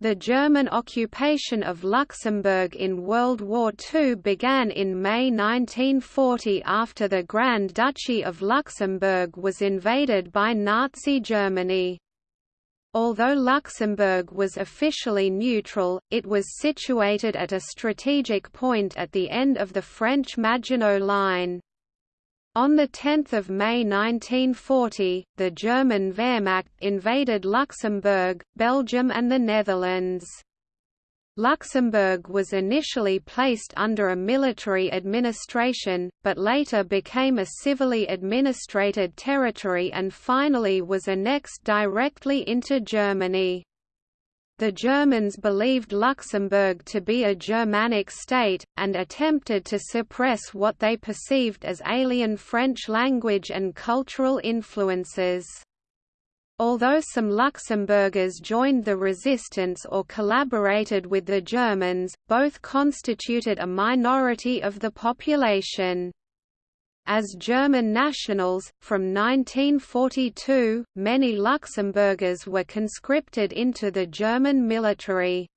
The German occupation of Luxembourg in World War II began in May 1940 after the Grand Duchy of Luxembourg was invaded by Nazi Germany. Although Luxembourg was officially neutral, it was situated at a strategic point at the end of the French Maginot Line. On 10 May 1940, the German Wehrmacht invaded Luxembourg, Belgium and the Netherlands. Luxembourg was initially placed under a military administration, but later became a civilly administrated territory and finally was annexed directly into Germany. The Germans believed Luxembourg to be a Germanic state, and attempted to suppress what they perceived as alien French language and cultural influences. Although some Luxembourgers joined the resistance or collaborated with the Germans, both constituted a minority of the population. As German nationals, from 1942, many Luxembourgers were conscripted into the German military.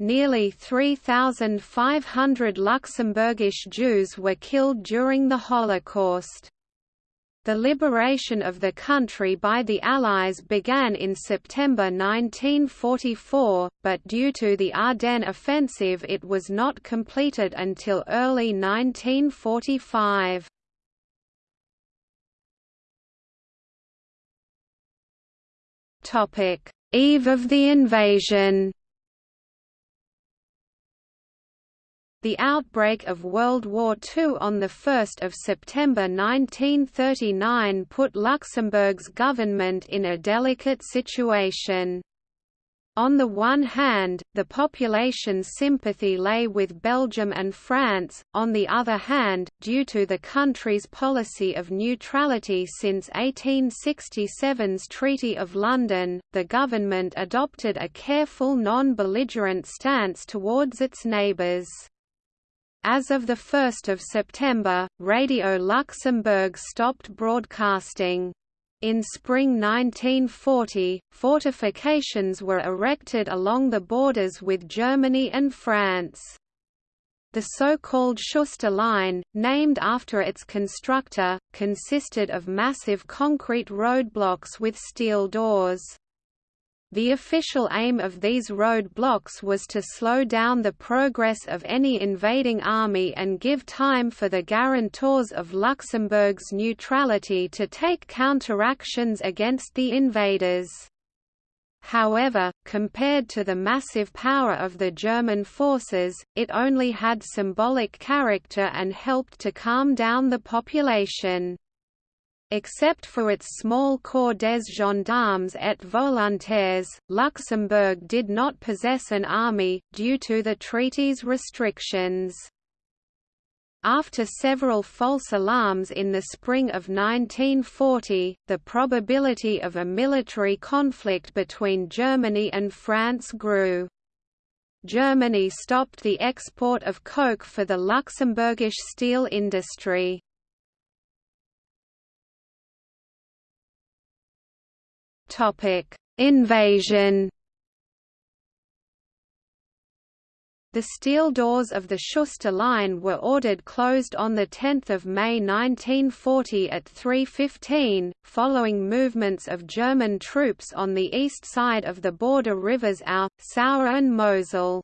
Nearly 3,500 Luxembourgish Jews were killed during the Holocaust. The liberation of the country by the Allies began in September 1944, but due to the Ardennes offensive it was not completed until early 1945. Eve of the invasion. The outbreak of World War II on 1 September 1939 put Luxembourg's government in a delicate situation. On the one hand, the population's sympathy lay with Belgium and France, on the other hand, due to the country's policy of neutrality since 1867's Treaty of London, the government adopted a careful non-belligerent stance towards its neighbours. As of 1 September, Radio Luxembourg stopped broadcasting. In spring 1940, fortifications were erected along the borders with Germany and France. The so-called Schuster Line, named after its constructor, consisted of massive concrete roadblocks with steel doors. The official aim of these roadblocks was to slow down the progress of any invading army and give time for the guarantors of Luxembourg's neutrality to take counteractions against the invaders. However, compared to the massive power of the German forces, it only had symbolic character and helped to calm down the population. Except for its small corps des gendarmes et volontaires, Luxembourg did not possess an army, due to the treaty's restrictions. After several false alarms in the spring of 1940, the probability of a military conflict between Germany and France grew. Germany stopped the export of coke for the Luxembourgish steel industry. Invasion. The steel doors of the Schuster Line were ordered closed on 10 May 1940 at 3.15, following movements of German troops on the east side of the border rivers Our, Sauer and Mosel.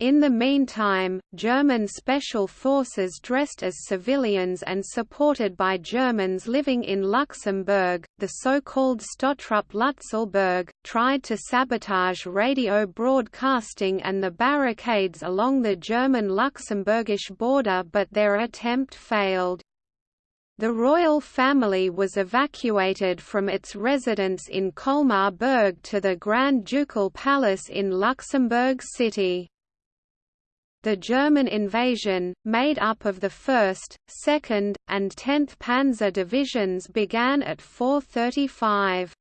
In the meantime, German special forces dressed as civilians and supported by Germans living in Luxembourg, the so-called Stottruppe Lützelburg, tried to sabotage radio broadcasting and the barricades along the German-Luxembourgish border but their attempt failed. The royal family was evacuated from its residence in Colmar Berg to the Grand Ducal Palace in Luxembourg City. The German invasion, made up of the 1st, 2nd, and 10th Panzer Divisions began at 4.35.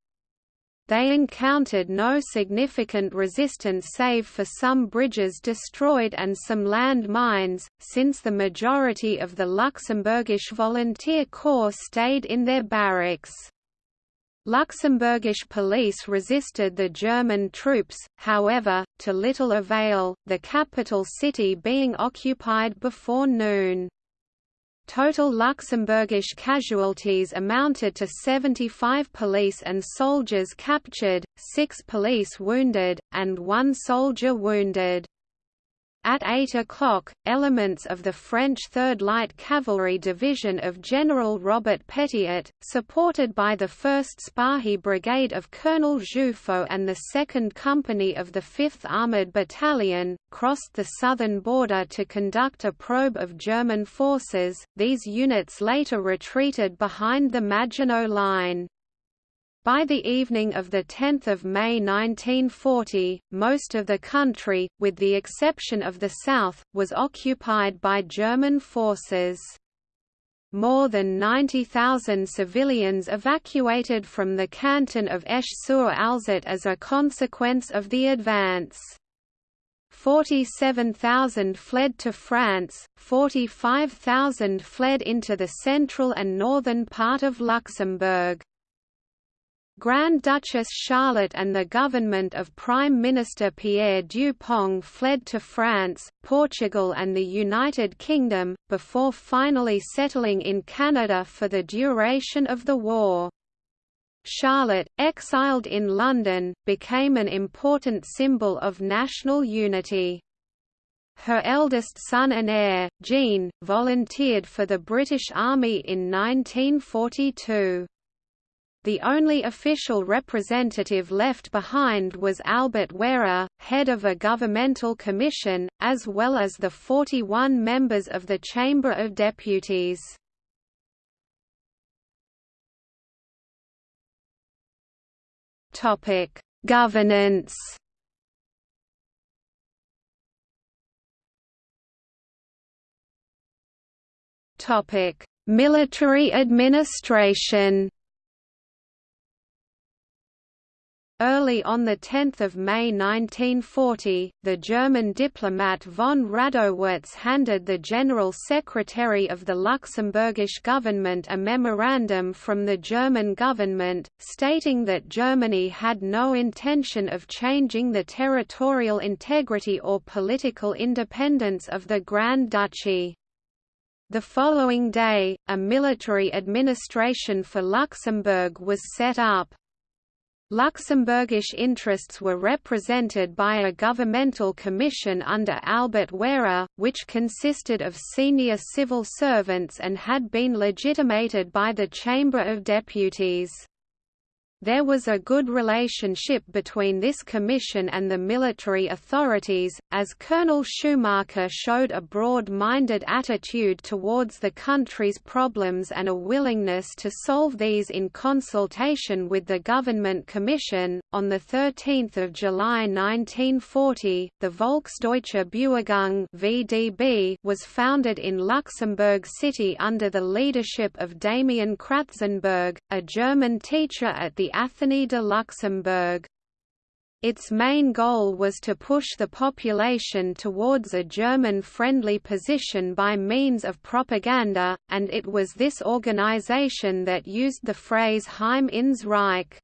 They encountered no significant resistance save for some bridges destroyed and some land mines, since the majority of the Luxembourgish volunteer corps stayed in their barracks. Luxembourgish police resisted the German troops, however, to little avail, the capital city being occupied before noon. Total Luxembourgish casualties amounted to 75 police and soldiers captured, 6 police wounded, and 1 soldier wounded. At 8 o'clock, elements of the French 3rd Light Cavalry Division of General Robert Petiet, supported by the 1st Spahi Brigade of Colonel Jouffault and the 2nd Company of the 5th Armoured Battalion, crossed the southern border to conduct a probe of German forces. These units later retreated behind the Maginot Line. By the evening of 10 May 1940, most of the country, with the exception of the south, was occupied by German forces. More than 90,000 civilians evacuated from the canton of Esch-sur-Alzette as a consequence of the advance. 47,000 fled to France, 45,000 fled into the central and northern part of Luxembourg. Grand Duchess Charlotte and the government of Prime Minister Pierre Dupong fled to France, Portugal and the United Kingdom, before finally settling in Canada for the duration of the war. Charlotte, exiled in London, became an important symbol of national unity. Her eldest son and heir, Jean, volunteered for the British Army in 1942. The only official representative left behind was Albert Wehrer, head of a governmental commission, as well as the 41 members of the Chamber of Deputies. Topic: Governance Topic: Military administration Early on 10 May 1940, the German diplomat von Radowitz handed the General Secretary of the Luxembourgish government a memorandum from the German government, stating that Germany had no intention of changing the territorial integrity or political independence of the Grand Duchy. The following day, a military administration for Luxembourg was set up. Luxembourgish interests were represented by a governmental commission under Albert Wehrer, which consisted of senior civil servants and had been legitimated by the Chamber of Deputies. There was a good relationship between this commission and the military authorities, as Colonel Schumacher showed a broad-minded attitude towards the country's problems and a willingness to solve these in consultation with the Government Commission. On 13 July 1940, the Volksdeutsche Bewegung (VDB) was founded in Luxembourg City under the leadership of Damian Kratzenberg, a German teacher at the Athénée de Luxembourg. Its main goal was to push the population towards a German-friendly position by means of propaganda, and it was this organization that used the phrase Heim ins Reich.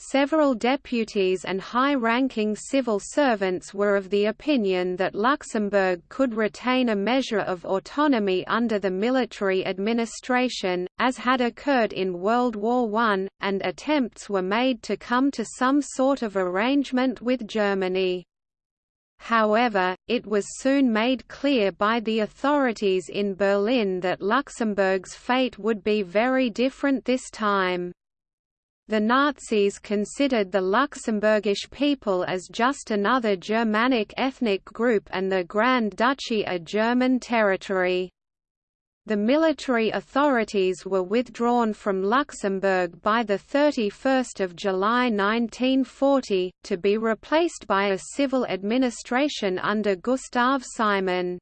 Several deputies and high-ranking civil servants were of the opinion that Luxembourg could retain a measure of autonomy under the military administration, as had occurred in World War I, and attempts were made to come to some sort of arrangement with Germany. However, it was soon made clear by the authorities in Berlin that Luxembourg's fate would be very different this time. The Nazis considered the Luxembourgish people as just another Germanic ethnic group and the Grand Duchy a German territory. The military authorities were withdrawn from Luxembourg by 31 July 1940, to be replaced by a civil administration under Gustav Simon.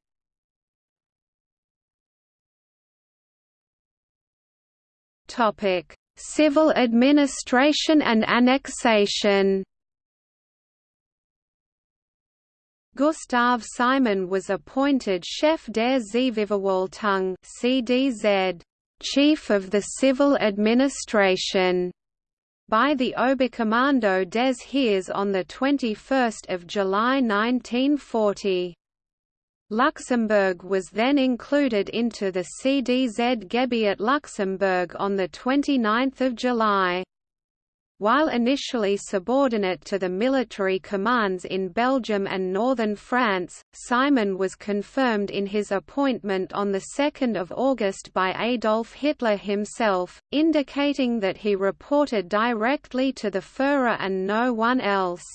Civil administration and annexation Gustav Simon was appointed Chef der Zivilverwaltung (CDZ), chief of the civil administration. by the Oberkommando des Heers on 21 July 1940. Luxembourg was then included into the CDZ Gebiet Luxembourg on 29 July. While initially subordinate to the military commands in Belgium and northern France, Simon was confirmed in his appointment on 2 August by Adolf Hitler himself, indicating that he reported directly to the Führer and no one else.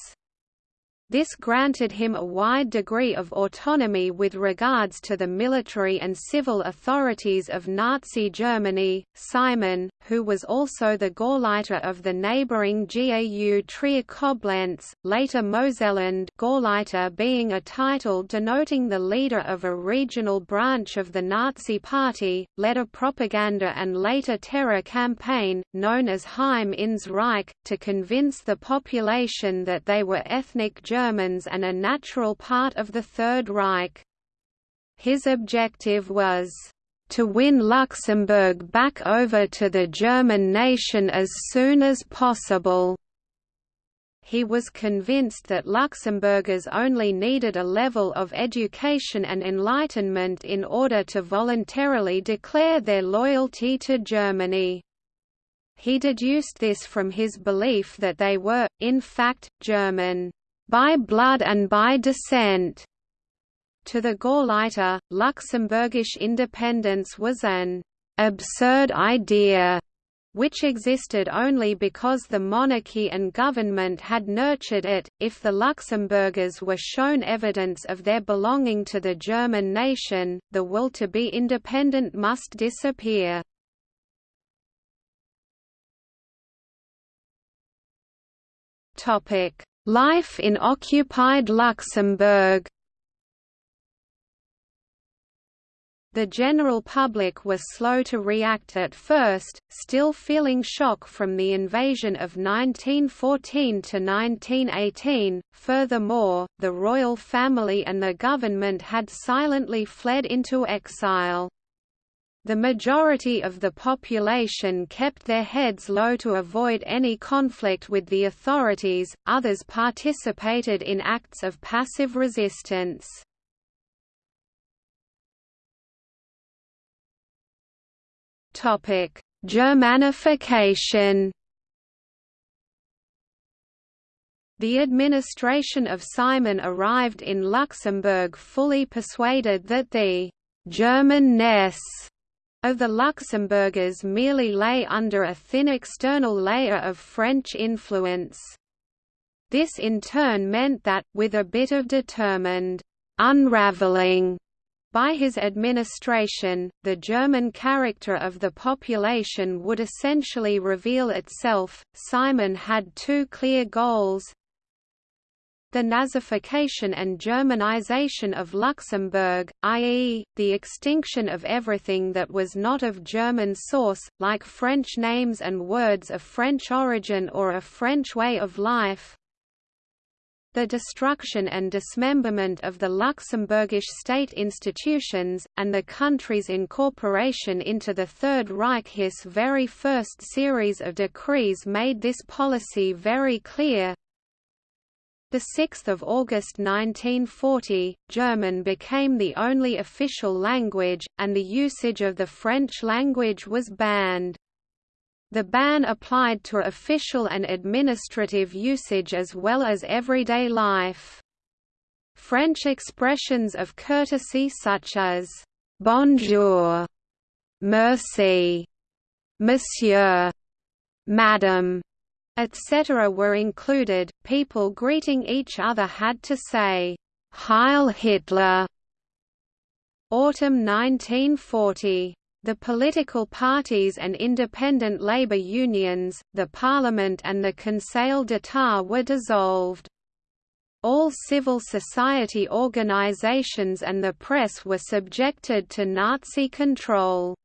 This granted him a wide degree of autonomy with regards to the military and civil authorities of Nazi Germany. Simon, who was also the Gauleiter of the neighbouring GAU Trier Koblenz, later Moselland Gauleiter being a title denoting the leader of a regional branch of the Nazi Party, led a propaganda and later terror campaign, known as Heim ins Reich, to convince the population that they were ethnic Germans Germans and a natural part of the Third Reich. His objective was to win Luxembourg back over to the German nation as soon as possible. He was convinced that Luxembourgers only needed a level of education and enlightenment in order to voluntarily declare their loyalty to Germany. He deduced this from his belief that they were, in fact, German by blood and by descent. To the Gauleiter, Luxembourgish independence was an absurd idea which existed only because the monarchy and government had nurtured it. If the Luxembourgers were shown evidence of their belonging to the German nation, the will to be independent must disappear. Topic: Life in occupied Luxembourg The general public was slow to react at first, still feeling shock from the invasion of 1914 to 1918. Furthermore, the royal family and the government had silently fled into exile. The majority of the population kept their heads low to avoid any conflict with the authorities, others participated in acts of passive resistance. Germanification The administration of Simon arrived in Luxembourg fully persuaded that the German-ness of the Luxembourgers merely lay under a thin external layer of French influence. This in turn meant that, with a bit of determined unraveling by his administration, the German character of the population would essentially reveal itself. Simon had two clear goals the Nazification and Germanization of Luxembourg, i.e., the extinction of everything that was not of German source, like French names and words of French origin or a French way of life, the destruction and dismemberment of the Luxembourgish state institutions, and the country's incorporation into the Third Reich. His very first series of decrees made this policy very clear, 6 August 1940, German became the only official language, and the usage of the French language was banned. The ban applied to official and administrative usage as well as everyday life. French expressions of courtesy such as «bonjour», «merci», «monsieur», «madame», etc. were included. People greeting each other had to say, Heil Hitler. Autumn 1940. The political parties and independent labor unions, the parliament and the Conseil d'État were dissolved. All civil society organizations and the press were subjected to Nazi control.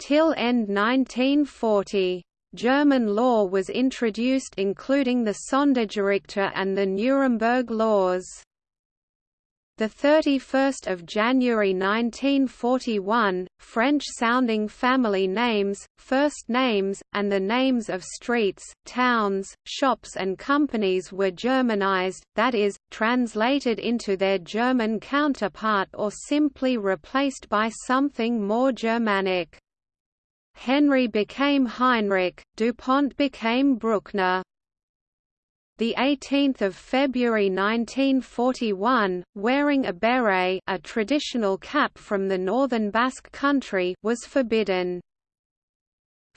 Till end 1940. German law was introduced including the Sondergerichte and the Nuremberg laws. The 31st of January 1941, French-sounding family names, first names, and the names of streets, towns, shops and companies were Germanized, that is, translated into their German counterpart or simply replaced by something more Germanic. Henry became Heinrich, DuPont became Bruckner the 18th of February 1941, wearing a beret, a traditional cap from the northern Basque country, was forbidden.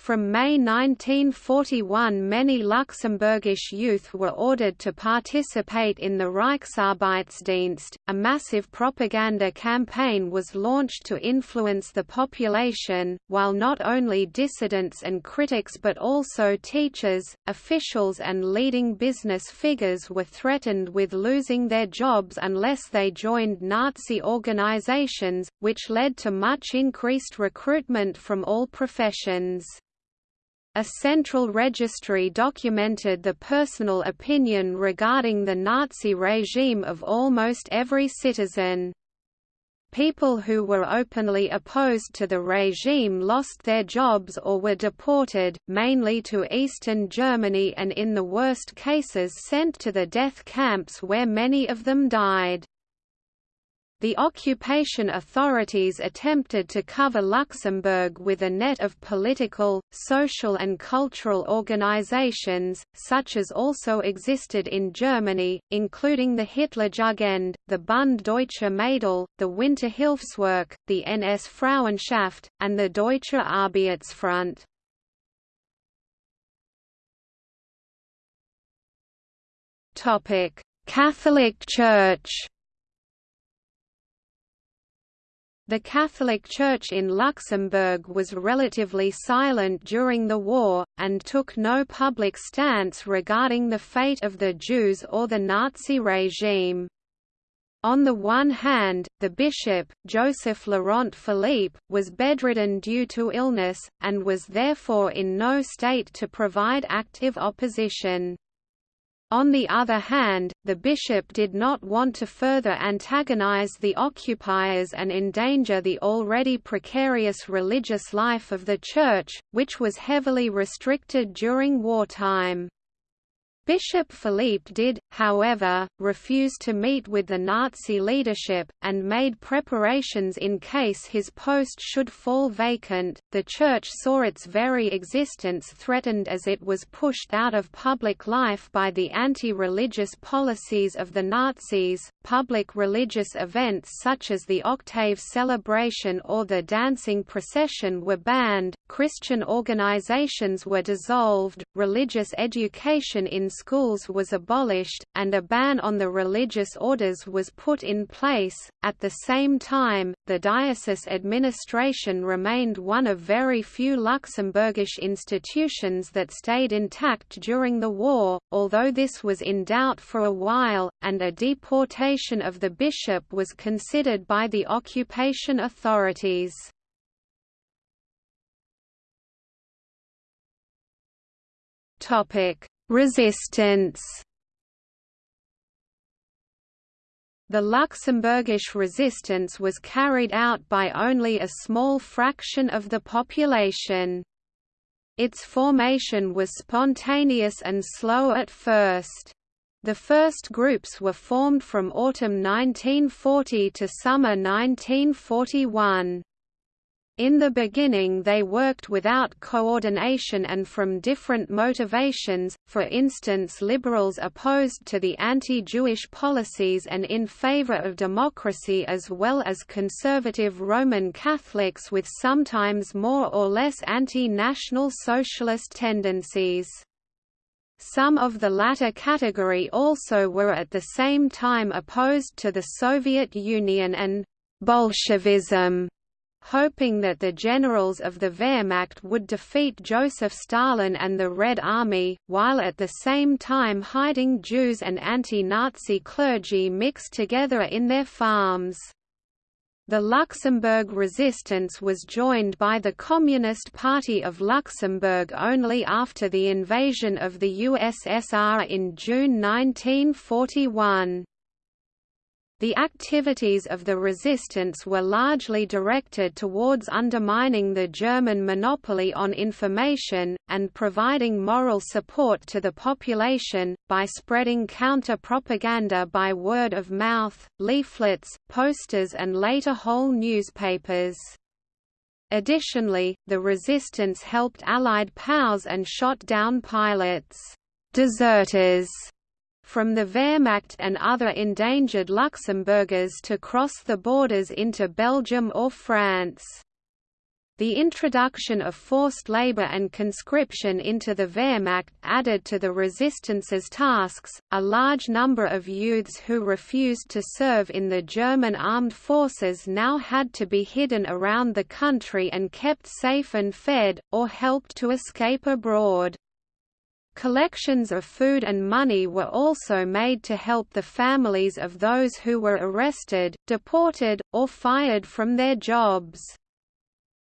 From May 1941 many Luxembourgish youth were ordered to participate in the Reichsarbeitsdienst. A massive propaganda campaign was launched to influence the population, while not only dissidents and critics but also teachers, officials and leading business figures were threatened with losing their jobs unless they joined Nazi organizations, which led to much increased recruitment from all professions. A central registry documented the personal opinion regarding the Nazi regime of almost every citizen. People who were openly opposed to the regime lost their jobs or were deported, mainly to eastern Germany and in the worst cases sent to the death camps where many of them died. The occupation authorities attempted to cover Luxembourg with a net of political, social and cultural organizations, such as also existed in Germany, including the Hitlerjugend, the Bund Deutscher Mädel, the Winterhilfswerk, the NS Frauenschaft, and the Deutsche Arbeitsfront. Catholic Church The Catholic Church in Luxembourg was relatively silent during the war, and took no public stance regarding the fate of the Jews or the Nazi regime. On the one hand, the bishop, Joseph Laurent Philippe, was bedridden due to illness, and was therefore in no state to provide active opposition. On the other hand, the bishop did not want to further antagonize the occupiers and endanger the already precarious religious life of the Church, which was heavily restricted during wartime. Bishop Philippe did, however, refuse to meet with the Nazi leadership, and made preparations in case his post should fall vacant. The Church saw its very existence threatened as it was pushed out of public life by the anti religious policies of the Nazis. Public religious events such as the Octave celebration or the dancing procession were banned, Christian organizations were dissolved, religious education in schools was abolished, and a ban on the religious orders was put in place. At the same time, the diocese administration remained one of very few Luxembourgish institutions that stayed intact during the war, although this was in doubt for a while, and a deportation of the bishop was considered by the occupation authorities. Topic: Resistance The Luxembourgish resistance was carried out by only a small fraction of the population. Its formation was spontaneous and slow at first. The first groups were formed from autumn 1940 to summer 1941. In the beginning they worked without coordination and from different motivations, for instance liberals opposed to the anti-Jewish policies and in favor of democracy as well as conservative Roman Catholics with sometimes more or less anti-national socialist tendencies. Some of the latter category also were at the same time opposed to the Soviet Union and Bolshevism hoping that the generals of the Wehrmacht would defeat Joseph Stalin and the Red Army, while at the same time hiding Jews and anti-Nazi clergy mixed together in their farms. The Luxembourg resistance was joined by the Communist Party of Luxembourg only after the invasion of the USSR in June 1941. The activities of the resistance were largely directed towards undermining the German monopoly on information, and providing moral support to the population, by spreading counter-propaganda by word of mouth, leaflets, posters and later whole newspapers. Additionally, the resistance helped Allied POWs and shot down pilots, deserters from the Wehrmacht and other endangered Luxembourgers to cross the borders into Belgium or France. The introduction of forced labor and conscription into the Wehrmacht added to the resistance's tasks. A large number of youths who refused to serve in the German armed forces now had to be hidden around the country and kept safe and fed, or helped to escape abroad. Collections of food and money were also made to help the families of those who were arrested, deported, or fired from their jobs.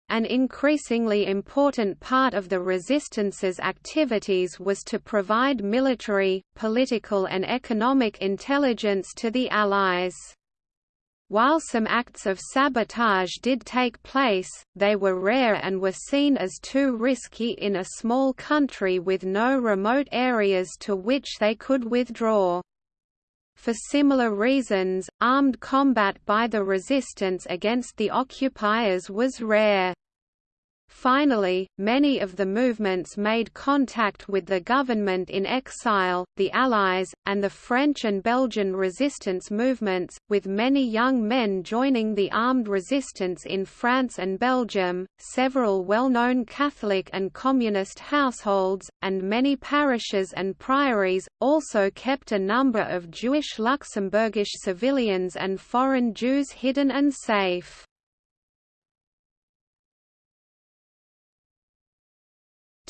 An increasingly important part of the resistance's activities was to provide military, political and economic intelligence to the Allies. While some acts of sabotage did take place, they were rare and were seen as too risky in a small country with no remote areas to which they could withdraw. For similar reasons, armed combat by the resistance against the occupiers was rare. Finally, many of the movements made contact with the government in exile, the Allies, and the French and Belgian resistance movements, with many young men joining the armed resistance in France and Belgium, several well-known Catholic and Communist households, and many parishes and priories, also kept a number of Jewish Luxembourgish civilians and foreign Jews hidden and safe.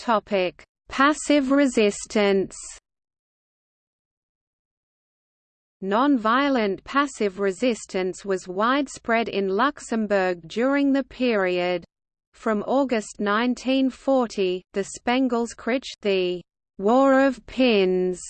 Topic: Passive resistance. Non-violent passive resistance was widespread in Luxembourg during the period. From August 1940, the Spengelskrieg the War of Pins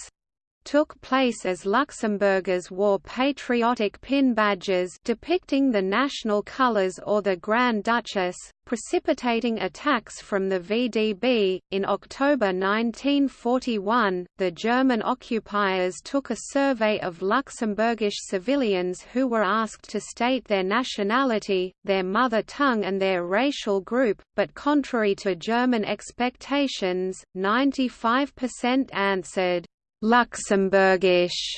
took place as Luxembourgers wore patriotic pin badges depicting the national colours or the Grand Duchess, precipitating attacks from the VDB. In October 1941, the German occupiers took a survey of Luxembourgish civilians who were asked to state their nationality, their mother tongue, and their racial group, but contrary to German expectations, 95% answered Luxembourgish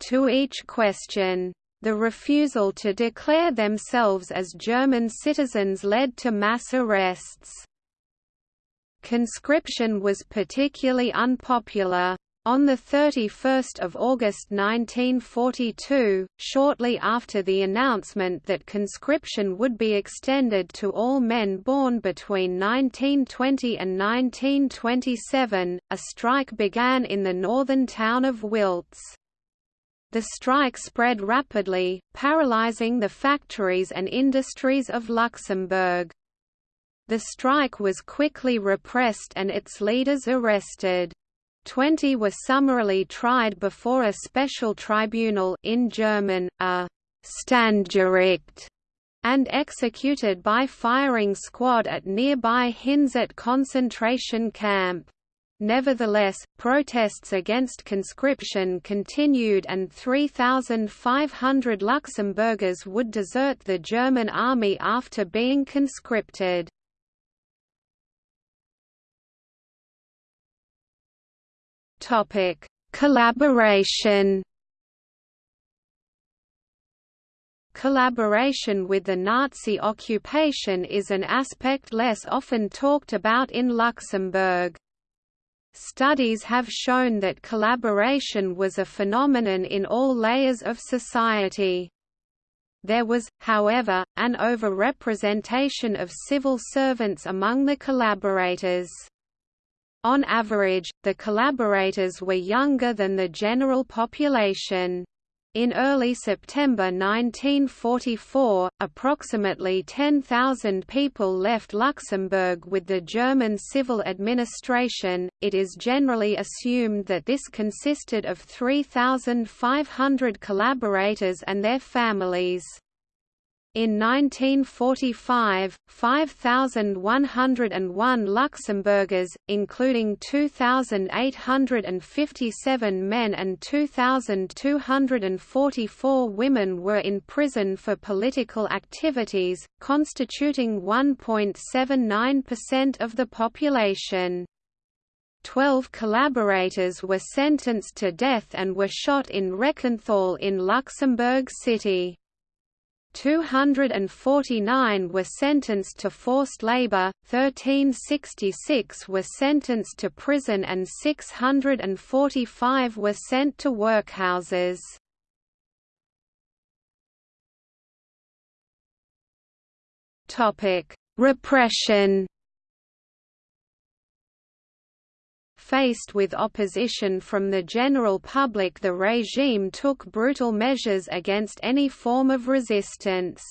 to each question. The refusal to declare themselves as German citizens led to mass arrests. Conscription was particularly unpopular. On 31 August 1942, shortly after the announcement that conscription would be extended to all men born between 1920 and 1927, a strike began in the northern town of Wiltz. The strike spread rapidly, paralyzing the factories and industries of Luxembourg. The strike was quickly repressed and its leaders arrested. Twenty were summarily tried before a special tribunal in German, a Standgericht, and executed by firing squad at nearby Hinzert concentration camp. Nevertheless, protests against conscription continued and 3,500 Luxembourgers would desert the German army after being conscripted. Topic: Collaboration. Collaboration with the Nazi occupation is an aspect less often talked about in Luxembourg. Studies have shown that collaboration was a phenomenon in all layers of society. There was, however, an overrepresentation of civil servants among the collaborators. On average, the collaborators were younger than the general population. In early September 1944, approximately 10,000 people left Luxembourg with the German civil administration. It is generally assumed that this consisted of 3,500 collaborators and their families. In 1945, 5,101 Luxembourgers, including 2,857 men and 2,244 women were in prison for political activities, constituting 1.79% of the population. Twelve collaborators were sentenced to death and were shot in Reckenthal in Luxembourg City. 249 were sentenced to forced labor, 1366 were sentenced to prison and 645 were sent to workhouses. Repression Faced with opposition from the general public the regime took brutal measures against any form of resistance.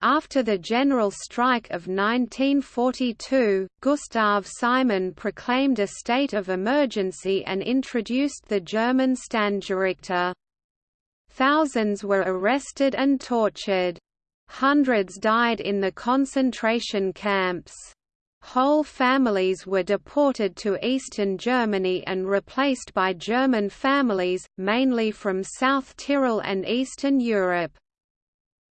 After the general strike of 1942, Gustav Simon proclaimed a state of emergency and introduced the German Standgerichte. Thousands were arrested and tortured. Hundreds died in the concentration camps. Whole families were deported to eastern Germany and replaced by German families, mainly from South Tyrol and Eastern Europe.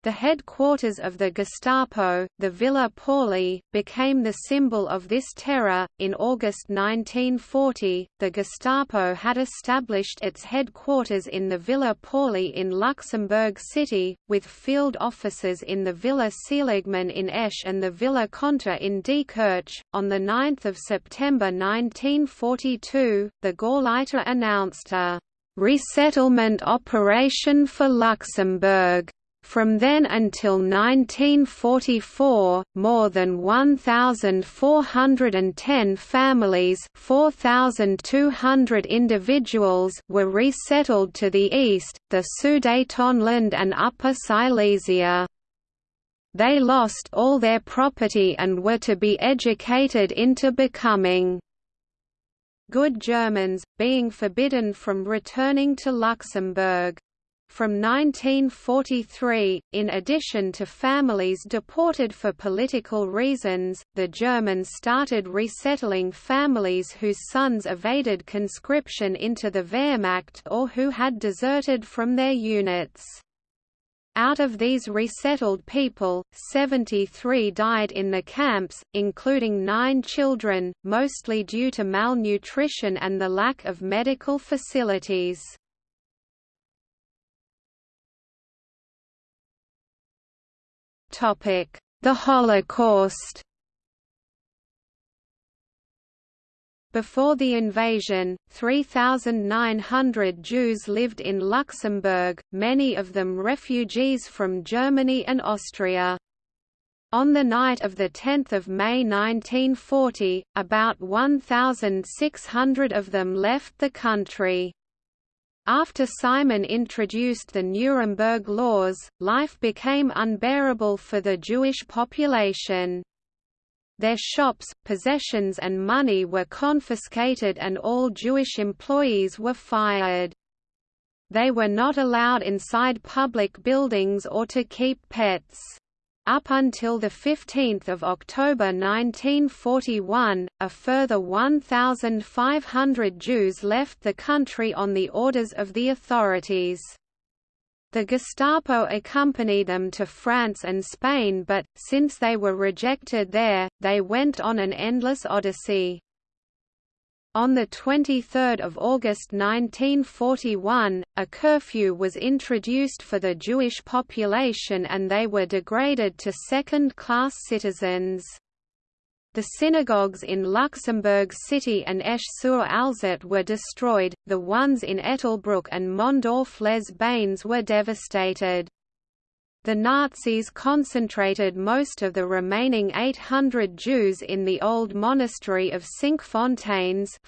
The headquarters of the Gestapo, the Villa Pauli, became the symbol of this terror. In August 1940, the Gestapo had established its headquarters in the Villa Pauli in Luxembourg City, with field offices in the Villa Seligman in Esch and the Villa Conter in Diekirch. On 9 September 1942, the Gauleiter announced a resettlement operation for Luxembourg from then until 1944, more than 1,410 families 4,200 individuals were resettled to the east, the Sudetenland and Upper Silesia. They lost all their property and were to be educated into becoming good Germans, being forbidden from returning to Luxembourg. From 1943, in addition to families deported for political reasons, the Germans started resettling families whose sons evaded conscription into the Wehrmacht or who had deserted from their units. Out of these resettled people, 73 died in the camps, including nine children, mostly due to malnutrition and the lack of medical facilities. The Holocaust Before the invasion, 3,900 Jews lived in Luxembourg, many of them refugees from Germany and Austria. On the night of 10 May 1940, about 1,600 of them left the country. After Simon introduced the Nuremberg laws, life became unbearable for the Jewish population. Their shops, possessions and money were confiscated and all Jewish employees were fired. They were not allowed inside public buildings or to keep pets. Up until 15 October 1941, a further 1,500 Jews left the country on the orders of the authorities. The Gestapo accompanied them to France and Spain but, since they were rejected there, they went on an endless odyssey. On 23 August 1941, a curfew was introduced for the Jewish population and they were degraded to second-class citizens. The synagogues in Luxembourg City and Esch-sur-Alzette were destroyed, the ones in Ettelbruck and Mondorf-les-Bains were devastated. The Nazis concentrated most of the remaining 800 Jews in the old monastery of Cinquefontaines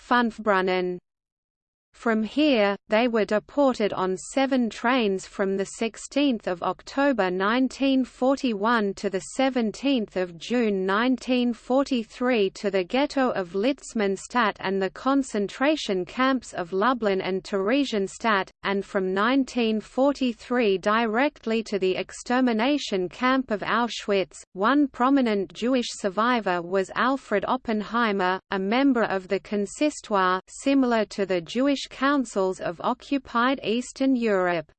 From here, they were deported on seven trains from 16 October 1941 to 17 June 1943 to the ghetto of Litzmannstadt and the concentration camps of Lublin and Theresienstadt, and from 1943 directly to the extermination camp of Auschwitz. One prominent Jewish survivor was Alfred Oppenheimer, a member of the Consistoire similar to the Jewish councils of occupied Eastern Europe.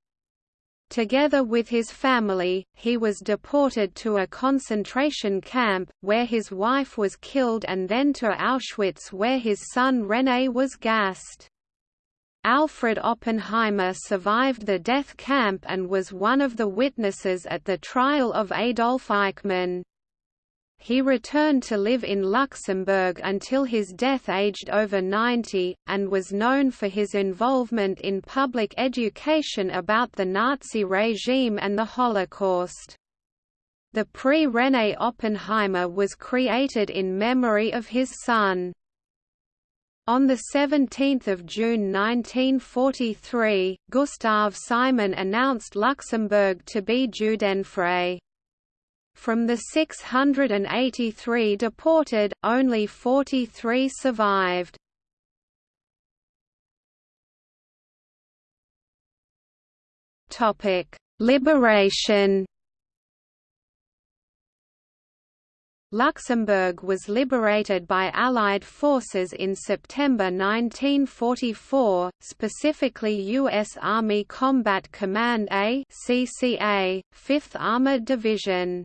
Together with his family, he was deported to a concentration camp, where his wife was killed and then to Auschwitz where his son René was gassed. Alfred Oppenheimer survived the death camp and was one of the witnesses at the trial of Adolf Eichmann. He returned to live in Luxembourg until his death aged over 90, and was known for his involvement in public education about the Nazi regime and the Holocaust. The Prix René Oppenheimer was created in memory of his son. On 17 June 1943, Gustav Simon announced Luxembourg to be Judenfrei. From the 683 deported, only 43 survived. Topic: Liberation. Luxembourg was liberated by Allied forces in September 1944, specifically U.S. Army Combat Command A CCA, 5th Armored Division.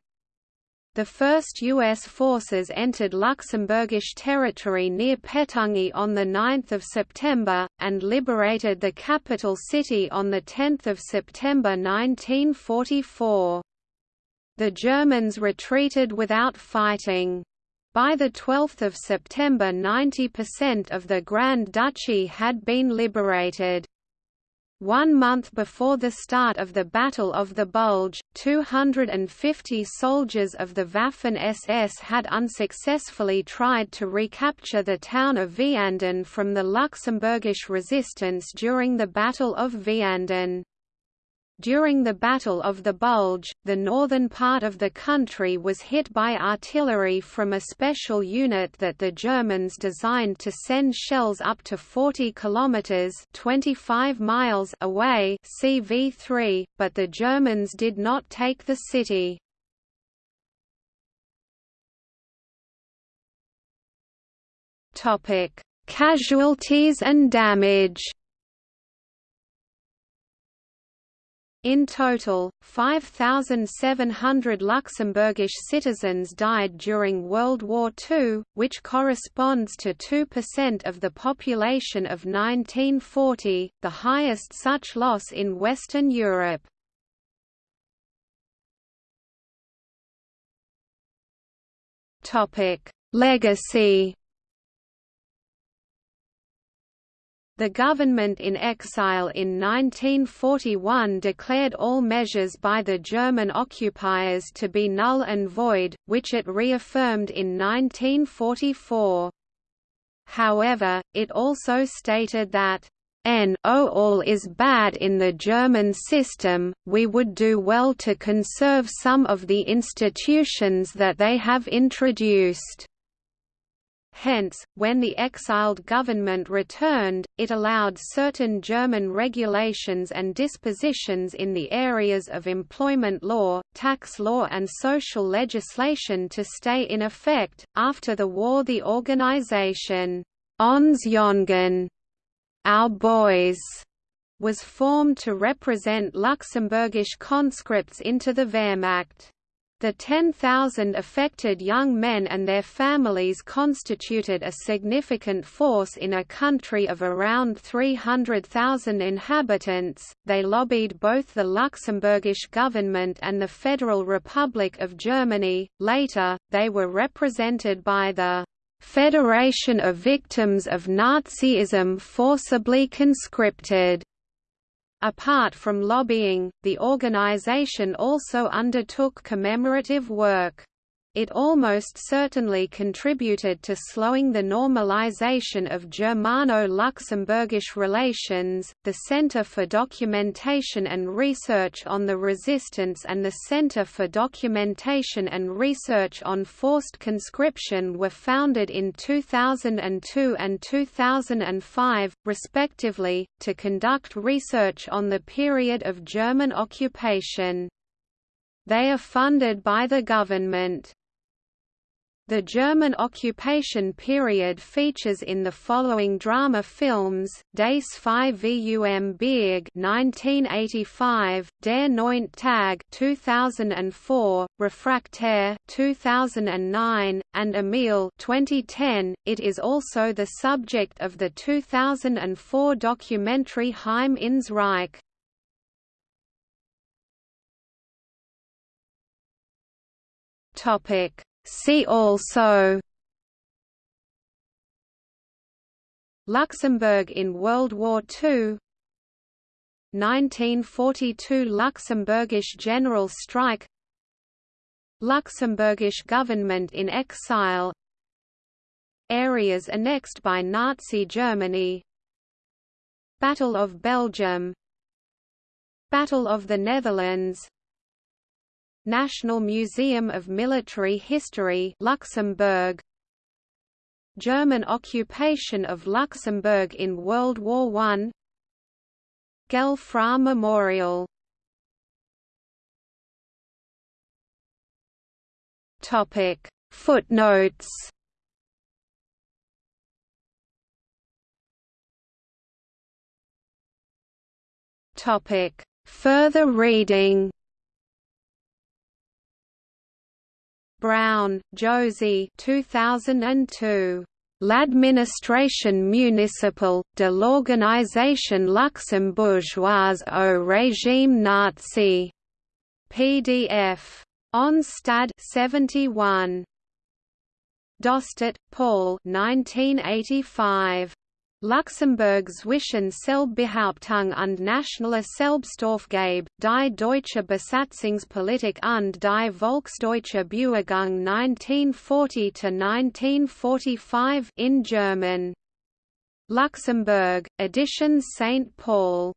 The first U.S. forces entered Luxembourgish territory near Pétange on 9 September, and liberated the capital city on 10 September 1944. The Germans retreated without fighting. By 12 September 90% of the Grand Duchy had been liberated. One month before the start of the Battle of the Bulge, 250 soldiers of the Waffen-SS had unsuccessfully tried to recapture the town of Vianden from the Luxembourgish resistance during the Battle of Vianden. During the Battle of the Bulge, the northern part of the country was hit by artillery from a special unit that the Germans designed to send shells up to 40 kilometers (25 miles) away, CV3, but the Germans did not take the city. Topic: Casualties and damage. In total, 5,700 Luxembourgish citizens died during World War II, which corresponds to 2% of the population of 1940, the highest such loss in Western Europe. Legacy The government in exile in 1941 declared all measures by the German occupiers to be null and void, which it reaffirmed in 1944. However, it also stated that N o all is bad in the German system, we would do well to conserve some of the institutions that they have introduced. Hence, when the exiled government returned, it allowed certain German regulations and dispositions in the areas of employment law, tax law and social legislation to stay in effect. After the war the organization, Ons Jongen, Our Boys, was formed to represent Luxembourgish conscripts into the Wehrmacht. The 10,000 affected young men and their families constituted a significant force in a country of around 300,000 inhabitants. They lobbied both the Luxembourgish government and the Federal Republic of Germany. Later, they were represented by the Federation of Victims of Nazism Forcibly Conscripted Apart from lobbying, the organization also undertook commemorative work. It almost certainly contributed to slowing the normalization of Germano-Luxembourgish relations. The Center for Documentation and Research on the Resistance and the Center for Documentation and Research on Forced Conscription were founded in 2002 and 2005, respectively, to conduct research on the period of German occupation. They are funded by the government. The German occupation period features in the following drama films: Das Zwei Vum Berg (1985), Der Neunte Tag (2004), Réfractaire (2009), and Emil (2010). It is also the subject of the 2004 documentary Heim ins Reich. Topic See also Luxembourg in World War II 1942 Luxembourgish general strike. Luxembourgish government in exile. Areas annexed by Nazi Germany. Battle of Belgium. Battle of the Netherlands National Museum of Military History Luxembourg. German occupation of Luxembourg in World War I Gëlle Fra Memorial. Topic. Footnotes. Topic. Further reading Braun, Josy 2002. L'administration municipale, de l'organisation luxembourgeoise au régime nazi. PDF. Ons Stad 71. Dostert, Paul 1985. Luxemburg zwischen Selbstbehauptung und nationaler Selbstaufgabe, die deutsche Besatzungspolitik und die Volksdeutsche Bewegung 1940–1945 in German. Luxembourg, Editions St. Paul.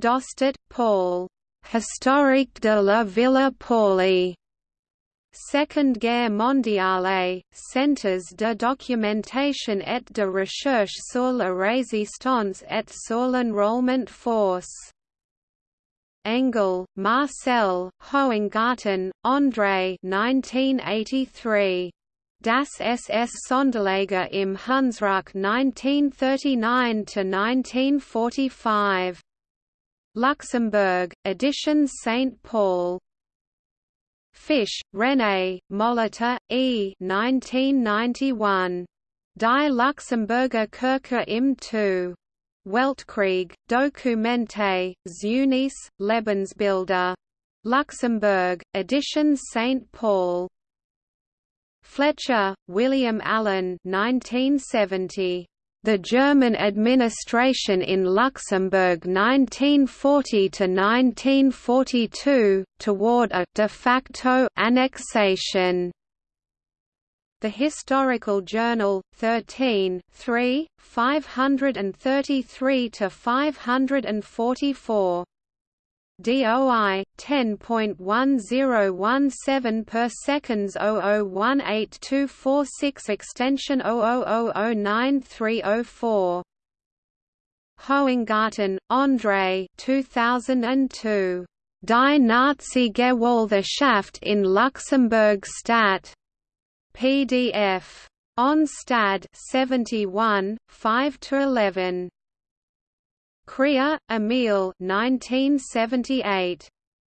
Dostert, Paul. Historique de la Villa Pauli. Seconde Guerre mondiale, Centres de documentation et de recherche sur la résistance et sur l'enrôlement force. Engel, Marcel, Hohengarten, André 1983. Das SS Sonderlager im Hunsrück 1939–1945. Luxembourg, Editions St. Paul Fisch, René, Molitor, E. 1991. Die Luxemburger Kirche im II. Weltkrieg, Dokumente, Zunis, Lebensbilder. Luxembourg, Editions St. Paul. Fletcher, William Allen 1970. The German administration in Luxembourg 1940–1942, toward a de facto annexation. The Historical Journal, 13 3, 533–544 DOI 10.1017 per seconds 00182446 extension 00009304 Hohengarten, André 2002. Die Nazi Gewaltschaft in Luxemburg Stat. PDF. Ons Stad 71, 5–11. Krier, Emil 1978.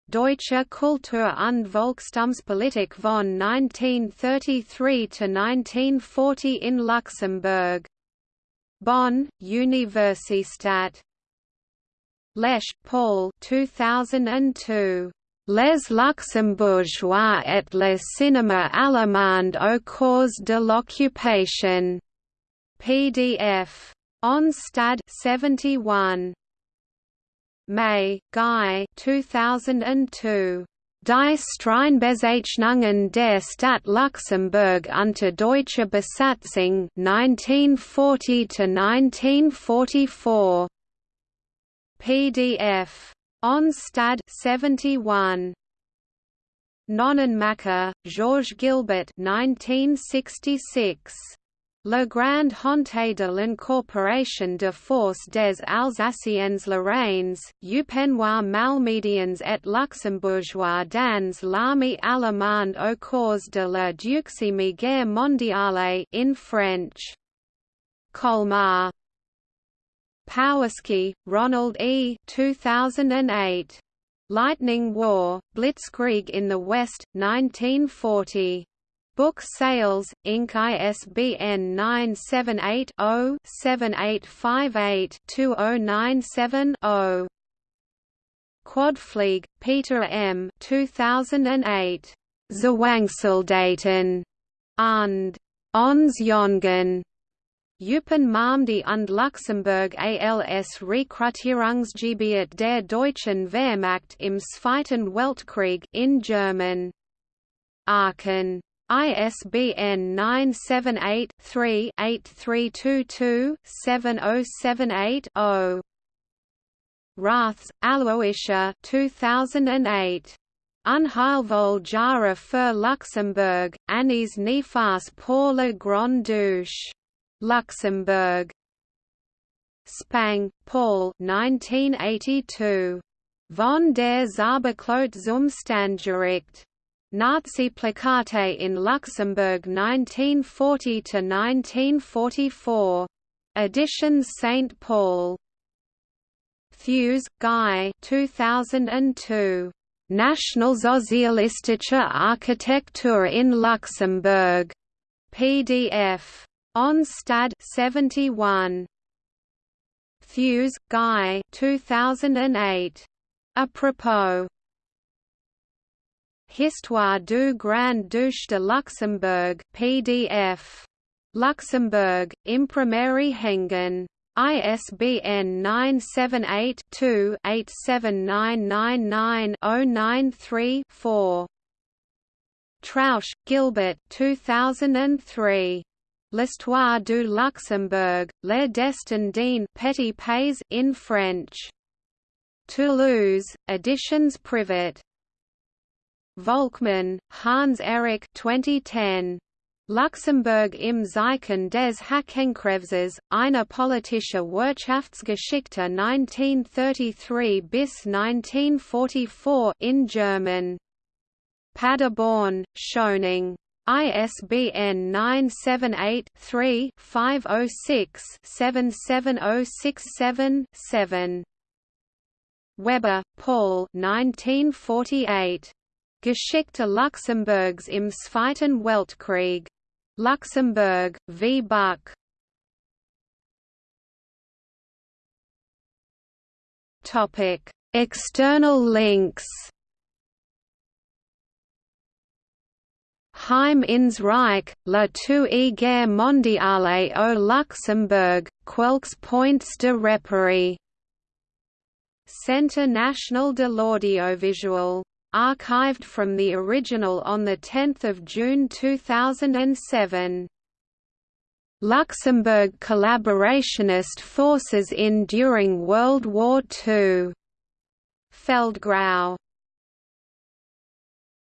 Deutsche Kultur und Volkstumspolitik von 1933–1940 in Luxemburg. Bonn, Universität. Lesch, Paul 2002. Les Luxembourgeois et le cinéma allemand au cause de l'occupation. PDF. Ons Stad 71. May, Guy 2002. Die Streinbezeichnungen der Stadt Luxemburg unter deutscher Besatzung 1940 1944 PDF Ons Stad 71 Nonnenmacher, Georges Gilbert 1966 La Grande Honte de l'incorporation de force des Alsaciens Lorraines, Eupenois Malmédians et Luxembourgeois dans l'armée allemande au cours de la Deuxième Guerre mondiale in French. Colmar. Powaski, Ronald E. 2008. Lightning War, Blitzkrieg in the West, 1940. Book Sales, Inc. ISBN 978-0-7858-2097-0. Quadflieg, Peter M. 2008. Zwangssoldaten und Ons Jongen. Eupen Malmedy und Luxemburg als Rekrutierungsgebiet der deutschen Wehrmacht im Zweiten Weltkrieg in German. Aachen ISBN 978-3-8322-7078-0. Raths, Aloysia 2008. Unheilvoll Jahre für Luxemburg, Annies Nefas pour Grande Douche. Luxembourg. Spang, Paul 1982. Von der Zauberflöte zum Standgericht. Nazi-Plakate in Luxembourg 1940–1944. Editions St. Paul. Thews, Guy 2002. National Nationalsozialistische Architektur in Luxembourg. PDF. Ons Stad 71. Thews, Guy 2008. Apropos Histoire du Grand Duche de Luxembourg PDF. Luxembourg, Imprimerie Hengen. ISBN 978-2-87999-093-4. Trausch, Gilbert 2003. L'histoire du Luxembourg, Le Destin d'un Petit Pays in French. Toulouse, Editions Privat. Volkmann, Hans Erich 2010. Luxemburg im Zeichen des Hakenkreuzes, eine politische Wirtschaftsgeschichte 1933 bis 1944 in German. Paderborn, Schöningh. ISBN 978-3-506-77067-7. Weber, Paul 1948. Geschichte Luxemburgs im Zweiten Weltkrieg. Luxemburg, v. Buck. Topic: External links. Heim ins Reich, la Two guerre mondiale au Luxembourg, quelques points de repère. Centre national de l'audiovisuel archived from the original on 10 June 2007. Luxembourg collaborationist forces in during World War II. Feldgrau